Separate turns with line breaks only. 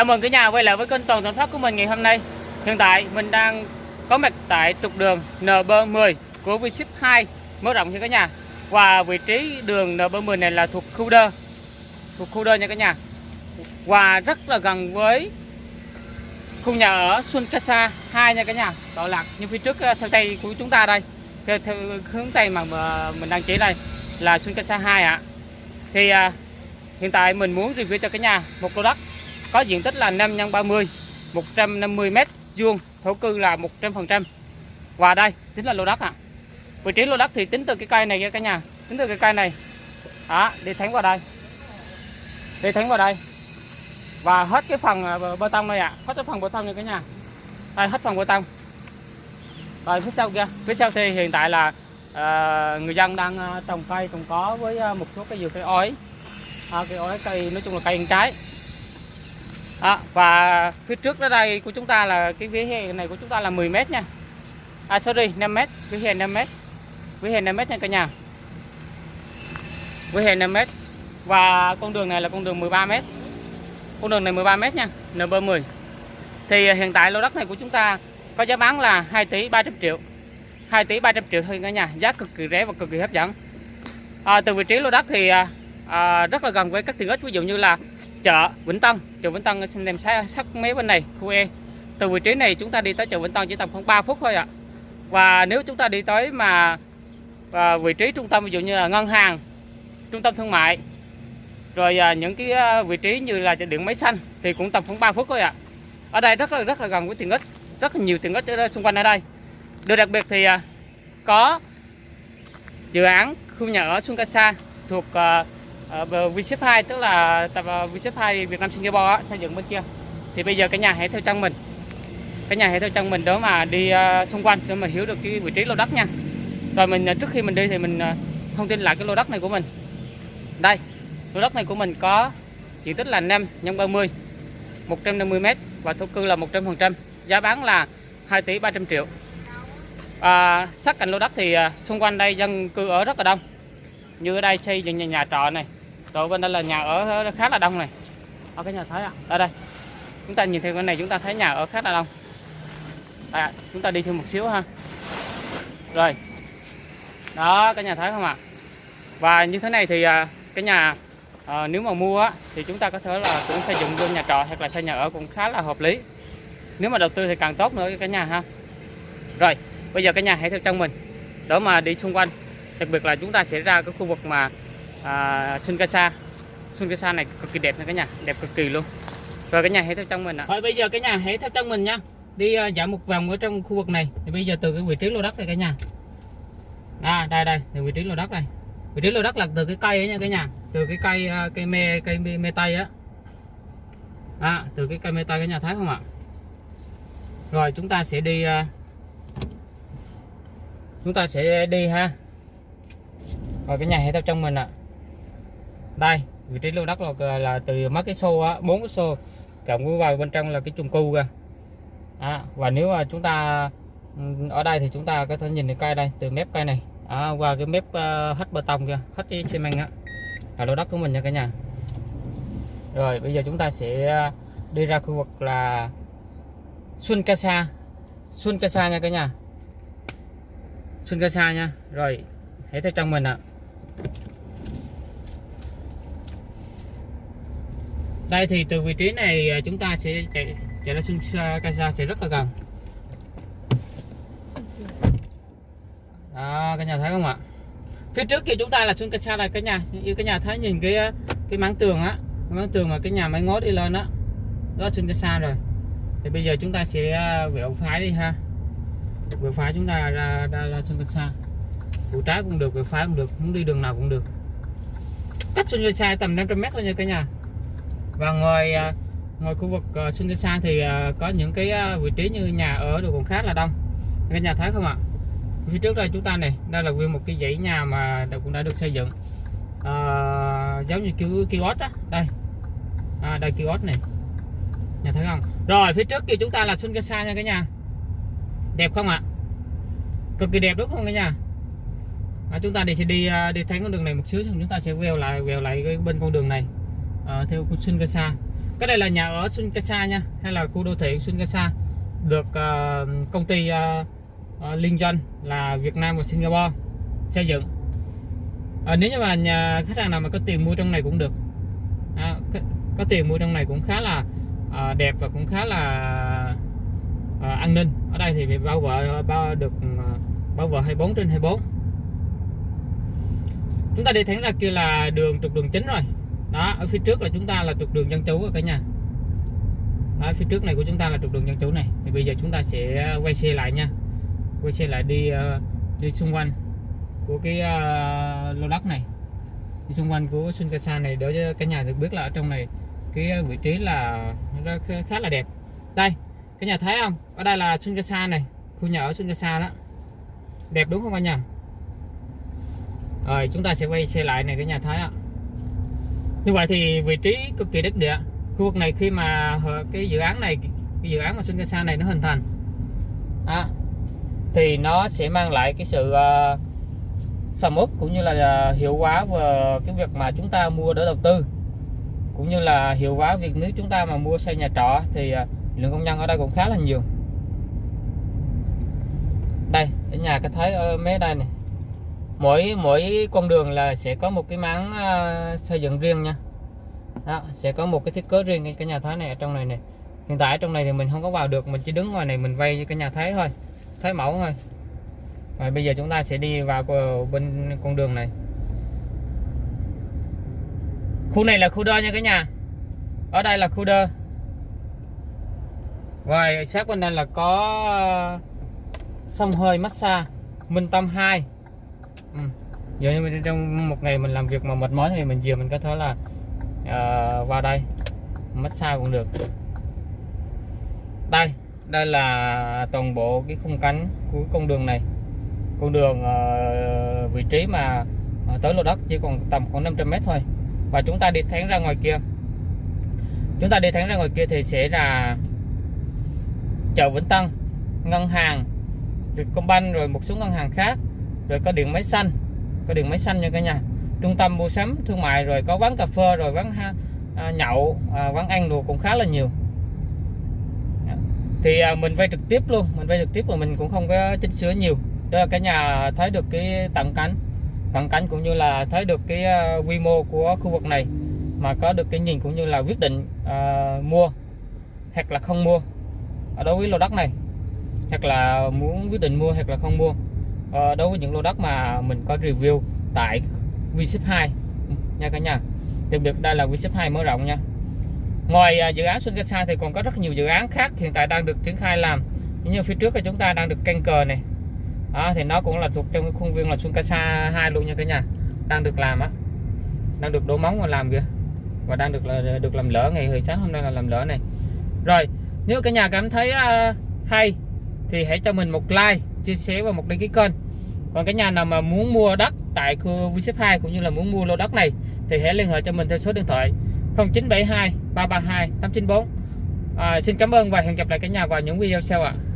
Chào mừng cả nhà quay lại với kênh Toàn Toàn Phát của mình ngày hôm nay. Hiện tại mình đang có mặt tại trục đường NB10 của Vship 2 mở rộng nha cả nhà. Và vị trí đường NB10 này là thuộc khu đơ. Thuộc khu đơ nha cả nhà. Và rất là gần với khu nhà ở Xuân Casa 2 nha cả nhà. Tọa lạc như phía trước ờ, theo tay của chúng ta đây. Theo, theo hướng tây mà mình đang chỉ đây là Xuân Casa 2 ạ. Thì à, hiện tại mình muốn review cho cả nhà một lô đất có diện tích là 5 x 30 150 m vuông thổ cư là 100% và đây chính là lô đất ạ. Vị trí lô đất thì tính từ cái cây này nha cả nhà tính từ cái cây này. Đó đi thẳng vào đây. Đi thẳng vào đây. Và hết cái phần à, bê tông này ạ. Hết cái phần bê tông này cả nhà. Đây hết phần bê tông. Rồi phía sau kia. Phía sau thì hiện tại là à, người dân đang à, trồng cây trồng có với à, một số cái dừa cây ói à, cây ói cây nói chung là cây ăn trái à, và phía trước đó đây của chúng ta là cái vỉa hè này của chúng ta là 10 mét nha. À sorry 5 mét vỉa hè 5 mét. Vỉa hè 5 mét nha cả nhà. Vỉa hè 5 mét. Và con đường này là con đường 13 mét. Con đường này 13 mét nha NB10 thì à, hiện tại lô đất này của chúng ta có giá bán là 2 tỷ 300 triệu. 2 tỷ 300 triệu thôi cả nhà giá cực kỳ rẻ và cực kỳ hấp dẫn. À, từ vị trí lô đất thì à, à rất là gần với các tiện ích ví dụ như là chợ Vĩnh Tân. Chợ Vĩnh Tân xin đem sát, sát mấy bên này khu E. Từ vị trí này chúng ta đi tới chợ Vĩnh Tân chỉ tầm khoảng 3 phút thôi ạ. Và nếu chúng ta đi tới mà à, vị trí trung tâm ví dụ như là ngân hàng trung tâm thương mại rồi à, những cái à, vị trí như là điện máy xanh thì cũng tầm khoảng 3 phút thôi ạ. Ở đây rất là rất là gần với tiện ích rất là nhiều tiện ích ở đây, xung quanh ở đây. Điều đặc biệt thì à, có dự án khu nhà ở Xuân Casa thuộc à, Ờ, uh, 2 tức là tập ờ, uh, 2 Việt Nam Singapore xây dựng bên kia. Thì bây giờ cả nhà hãy theo chân mình cả nhà hãy theo chân mình đó mà đi ờ, xung quanh để mà hiểu được cái vị trí lô đất nha. Rồi mình trước khi mình đi thì mình thông tin lại cái lô đất này của mình. Đây lô đất này của mình có diện tích là 5 x 30 150 m và thổ cư là 100% giá bán là 2 tỷ 300 triệu. À, sát cạnh lô đất thì xung quanh đây dân cư ở rất là đông. Như ở đây xây dựng nhà, nhà trọ này rồi bên đây là nhà ở khá là đông này. Ở cái nhà thấy à ở đây. Chúng ta nhìn theo cái này chúng ta thấy nhà ở khá là đông. À, chúng ta đi thêm một xíu ha. Rồi. Đó cái nhà thấy không ạ? À? và như thế này thì à, cái nhà à, nếu mà mua á, thì chúng ta có thể là cũng xây dựng luôn nhà trọ hoặc là xây nhà ở cũng khá là hợp lý. Nếu mà đầu tư thì càng tốt nữa cái nhà ha. Rồi bây giờ cái nhà hãy theo chân mình. Đó mà đi xung quanh đặc biệt là chúng ta sẽ ra cái khu vực mà à, Sun Casa Sun Casa này cực kỳ đẹp nha cả nhà. Đẹp cực kỳ luôn. Rồi cái nhà hãy theo chân mình ạ. Thôi bây giờ cái nhà hãy theo chân mình nha. Đi uh, dạo một vòng ở trong khu vực này. Thì bây giờ từ cái vị trí lô đất này cả nhà. À đây đây từ vị trí lô đất này. Vị trí lô đất là từ cái cây ấy nha cả nhà. Từ cái cây ờ, cây me cây me, me tây á. À, từ cái cây me tây cả nhà thấy không ạ? Rồi chúng ta sẽ đi uh, chúng ta sẽ đi ha. Rồi cái nhà hãy theo trong mình ạ. à đây vị trí lô đất là, là từ mấy cái xô á bốn cái xô cộng vào bên trong là cái chung cư kìa. À, và nếu mà chúng ta ừ, ở đây thì chúng ta có thể nhìn thấy cây đây từ mép cây này. À, qua cái mép uh, hết bê tông kia hết cái xi măng á. Là lô đất của mình nha cả nhà. Rồi bây giờ chúng ta sẽ ờ, đi ra khu vực là Xuân Casa Xuân Casa nha cả nhà. Xuân Casa nha. Rồi hãy theo trong mình ạ. à. Đây thì từ vị trí này à, chúng ta sẽ chạy chạy ra Sun Casa sẽ rất là gần. Đó cả nhà thấy không ạ? Phía trước kia chúng ta là Sun Casa này cả nhà như cả nhà thấy nhìn cái à, cái mảng tường á cái mảng tường mà cái nhà máy ngót đi lên đó đó Sun Casa rồi. Thì bây giờ chúng ta sẽ à, vẹo phái đi ha. Vẹo phái chúng ta ra ra, ra Sun Casa. Vụ trái cũng được vẹo phái cũng được muốn đi đường nào cũng được. Cách Sun Casa tầm 500 mét thôi nha cả nhà và ngoài ngoài khu vực uh, thì à, có những cái à, vị trí như nhà ở được còn khá là đông. Cái nhà thấy không ạ? Phía trước đây chúng ta này đây là nguyên một cái dãy nhà mà cũng đã được xây dựng. À, giống như kiểu kiosk á đây. À, đây kiosk này. Nhà thấy không? Rồi phía trước kia chúng ta là Sunkasa nha cả nhà. Đẹp không ạ? Cực kỳ đẹp đúng không cả nhà? À, chúng ta đi sẽ đi đi thấy con đường này một xíu xong chúng ta sẽ veo lại vèo lại cái bên con đường này uh, theo khu Sun Casa cái đây là nhà ở Sunkasa nha hay là khu đô thị Sunkasa được uh, công ty uh, uh, liên doanh là Việt Nam và Singapore xây dựng. À, nếu như mà nhà khách hàng nào mà có tiền mua trong này cũng được. À, có, có tiền mua trong này cũng khá là à, đẹp và cũng khá là à, an ninh. Ở đây thì bị bao vệ bao được à, bao vợ 24 trên 24 chúng ta đi thẳng ra kia là đường trục đường chính rồi đó ở phía trước là chúng ta là trục đường dân chủ cả nhà. Đó, phía trước này của chúng ta là trục đường dân chủ này. Thì bây giờ chúng ta sẽ uh, quay xe lại nha. Quay xe lại đi uh, đi xung quanh của cái uh, lô đất này. Đi xung quanh của Sunkasa này để cho cả nhà được biết là ở trong này cái uh, vị trí là nó khá là đẹp. Đây cái nhà thấy không? Ở đây là Sunkasa này khu nhà ở Sunkasa đó. Đẹp đúng không cả nhà? Rồi chúng ta sẽ quay xe lại này cái nhà thấy ạ như vậy thì vị trí cực kỳ đất địa. Khu vực này khi mà cái dự án này cái dự án mà Sunkasa này nó hình thành à, thì nó sẽ mang lại cái sự uh, sầm uất cũng như là uh, hiệu quả về cái việc mà chúng ta mua để đầu tư. Cũng như là hiệu quả việc nếu chúng ta mà mua xây nhà trọ thì uh, lượng công nhân ở đây cũng khá là nhiều. Đây ở nhà cái thấy ở mé đây này mỗi mỗi con đường là sẽ có một cái máng uh, xây dựng riêng nha. Đó, sẽ có một cái thiết kế riêng cái nhà thái này ở trong này này hiện tại ở trong này thì mình không có vào được mình chỉ đứng ngoài này mình vay cái nhà thái thôi thái mẫu thôi. Và bây giờ chúng ta sẽ đi vào bên con đường này. Khu này là khu đơ nha cả nhà. Ở đây là khu đơ. Rồi sát bên đây là có ờ, sông hơi massage Minh Tâm 2 ừ. giờ như trong một ngày mình làm việc mà mệt mỏi thì mình chiều mình có thể là uh, vào đây. Massage cũng được. Đây đây là toàn bộ cái khung cánh của con đường này. Con đường uh, vị trí mà uh, tới lô đất chỉ còn tầm khoảng 500 mét thôi. Và chúng ta đi thẳng ra ngoài kia. Chúng ta đi thẳng ra ngoài kia thì sẽ là chợ Vĩnh Tân ngân hàng Vietcombank rồi một số ngân hàng khác rồi có điện máy xanh. Có điện máy xanh nha cả nhà. Trung tâm mua sắm thương mại rồi có quán cà phê rồi quán ha, à, nhậu à, quán ăn đồ cũng khá là nhiều. Thì à, mình vay trực tiếp luôn. Mình vay trực tiếp mà mình cũng không có chỉnh sửa nhiều. Cho cả nhà thấy được cái tận cảnh, cận cảnh cũng như là thấy được cái à, quy mô của khu vực này. Mà có được cái nhìn cũng như là quyết định à, mua hoặc là không mua. Ở đối với lô đất này hoặc là muốn quyết định mua hoặc là không mua à, đối với những lô đất mà mình có review tại Vship 2 nha cả nhà. Đặc biệt đây là Vship 2 mở rộng nha. Ngoài à, dự án Xuân Casa thì còn có rất nhiều dự án khác hiện tại đang được triển khai làm. Như phía trước thì chúng ta đang được canh cờ này à, thì nó cũng là thuộc trong cái khuôn viên là Sunkasa 2 luôn nha cả nhà. Đang được làm á. Đang được đổ móng và làm kìa. Và đang được là được làm lỡ ngày hồi sáng hôm nay là làm lỡ này. Rồi nếu cả nhà cảm thấy uh, hay thì hãy cho mình một like chia sẻ và một đăng ký kênh còn cái nhà nào mà muốn mua đất tại khu V 2 cũng như là muốn mua lô đất này thì hãy liên hệ cho mình theo số điện thoại 0972 332 894 à, xin cảm ơn và hẹn gặp lại cả nhà vào những video sau ạ à.